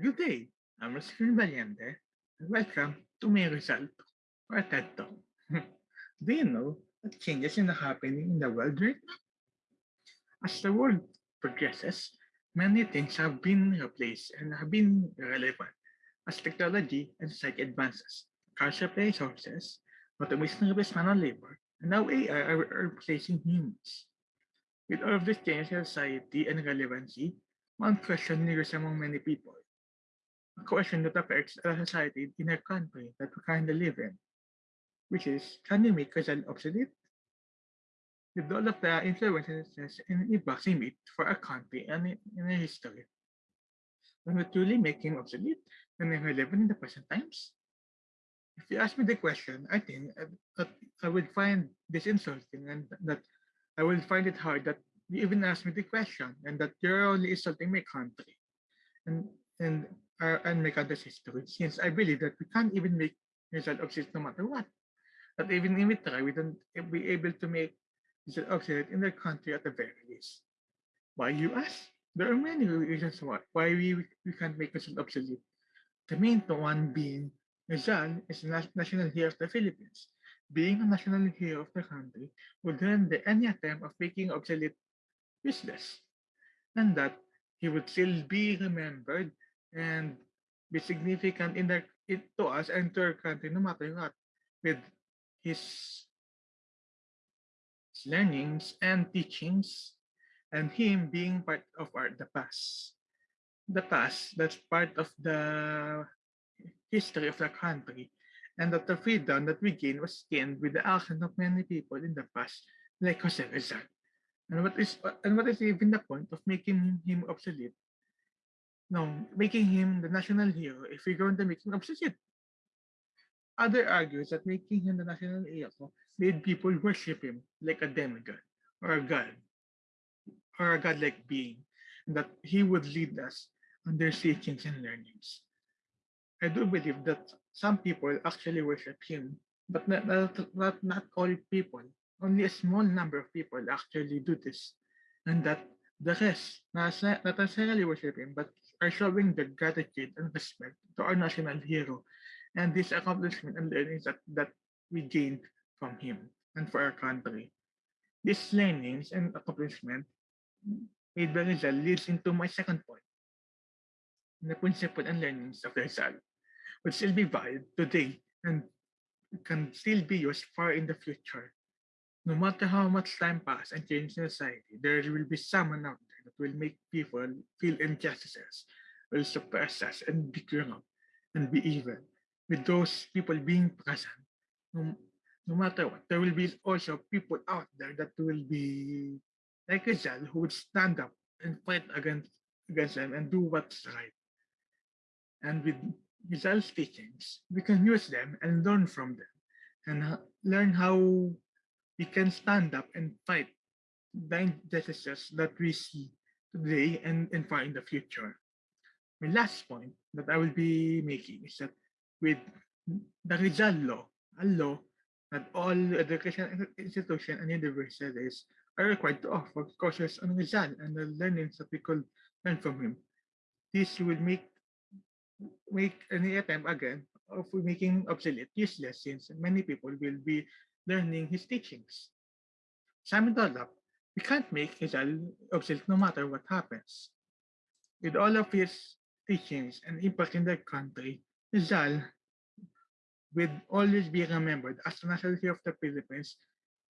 Good day, I'm Roskin Valiente, and welcome to my result for TED Talk. Do you know what changes are happening in the world right now? As the world progresses, many things have been replaced and have been relevant as technology and society advances. Cars replace horses, automation replaces manual labor, and now AI are are replacing humans. With all of this change in society and relevancy, one question lingers among many people. Question that affects a society in a country that we currently live in, which is, can you make Rizal obsolete? With all of the influences and impacts he made for a country and in a history, can we truly make him obsolete and irrelevant in the present times? If you ask me the question, I think uh, that I would find this insulting and that I will find it hard that you even ask me the question and that you're only insulting my country and and uh, and make country's history since I believe that we can't even make Rizal obsolete no matter what. That even if we try, we don't be able to make Rizal obsolete in their country at the very least. Why you ask? There are many reasons why why we we can't make Rizal obsolete. The main one being Rizal is the nas- national hero of the Philippines. Being a national hero of the country would render any attempt of making obsolete useless, and that he would still be remembered and be significant in the it, to us and to our country no matter what, with his, his learnings and teachings, and him being part of our the past. The past that's part of the history of the country, and that the freedom that we gained was gained with the action of many people in the past, like Jose Rizal. And what is and what is even the point of making him obsolete? No, making him the national hero if we're going to make him obsolete. Other argues that making him the national hero made mm. people worship him like a demigod or a god or a godlike being, and that he would lead us on their teachings and learnings. I do believe that some people actually worship him, but not, not, not, all people. Only a small number of people actually do this, and that the rest not, not necessarily worship him, but are showing their gratitude and respect to our national hero and this accomplishment and learnings that, that we gained from him and for our country. These learnings and accomplishment made by Rizal leads into my second point. The principle and learnings of Rizal would still be valid today and can still be used far in the future. No matter how much time passes and change in society, there will be someone out will make people feel injustices, will suppress us and be corrupt and be evil. With those people being present, no, no matter what, there will be also people out there that will be like Rizal who would stand up and fight against against them and do what's right. And with Rizal's teachings, we can use them and learn from them and learn how we can stand up and fight the injustices that we see today and, and far in the future. My last point that I will be making is that with the Rizal law, a law that all education institutions and universities are required to offer courses on Rizal and the learnings that we could learn from him. This will make make any attempt again of making obsolete useless since many people will be learning his teachings. All up, we can't make Rizal obsolete no matter what happens. With all of his teachings and impact in the country, Rizal will always be remembered as the national hero of the Philippines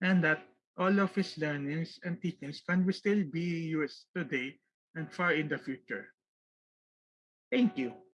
and that all of his learnings and teachings can still be used today and far in the future. Thank you.